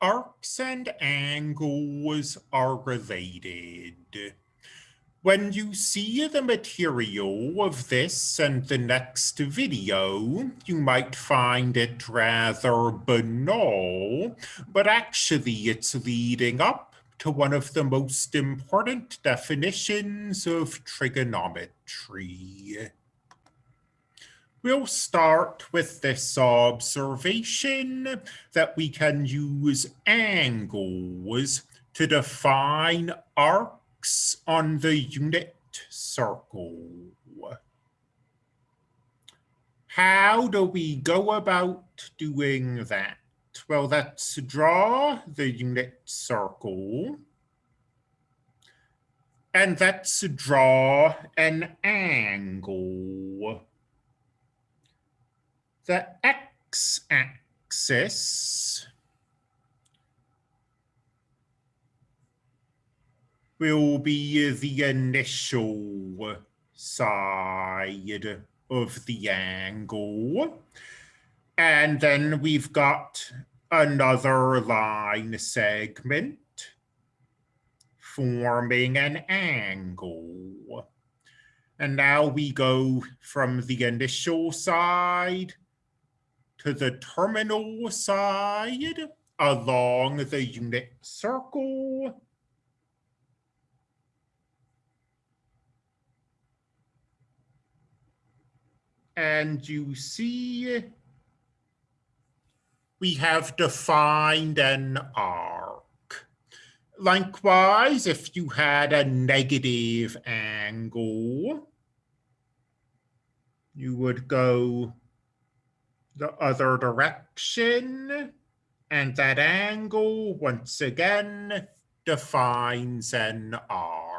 arcs and angles are related. When you see the material of this and the next video, you might find it rather banal, but actually it's leading up to one of the most important definitions of trigonometry. We'll start with this observation that we can use angles to define arcs on the unit circle. How do we go about doing that? Well, let's draw the unit circle. And let's draw an angle the x-axis will be the initial side of the angle. And then we've got another line segment forming an angle. And now we go from the initial side to the terminal side along the unit circle. And you see we have defined an arc. Likewise, if you had a negative angle, you would go the other direction. And that angle, once again, defines an arc.